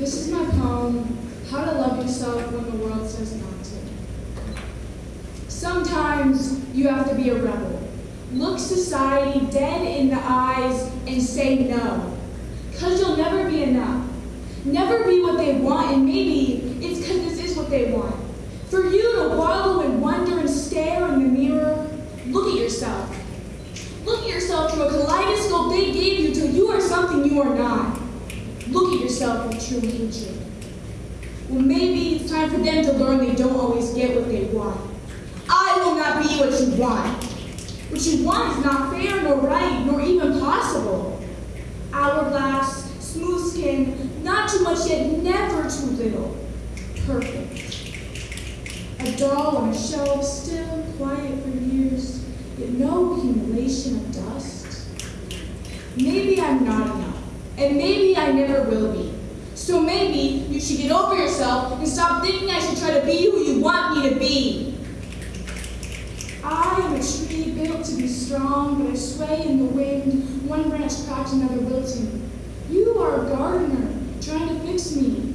This is my poem, How to Love Yourself When the World Says Not to. Sometimes you have to be a rebel. Look society dead in the eyes and say no. Because you'll never be enough. Never be what they want, and maybe it's because this is what they want. For you to wallow and wonder and stare in the mirror, look at yourself. Look at yourself through a kaleidoscope they gave yourself with true hatred. Well, maybe it's time for them to learn they don't always get what they want. I will not be what you want. What you want is not fair, nor right, nor even possible. Hourglass, smooth skin, not too much yet never too little. Perfect. A doll on a shelf, still quiet for years, yet no accumulation of dust. Maybe I'm not enough, and maybe I never will be. So maybe you should get over yourself and stop thinking I should try to be who you want me to be. I am a tree built to be strong, but I sway in the wind, one branch cracks, another wilting. You are a gardener, trying to fix me,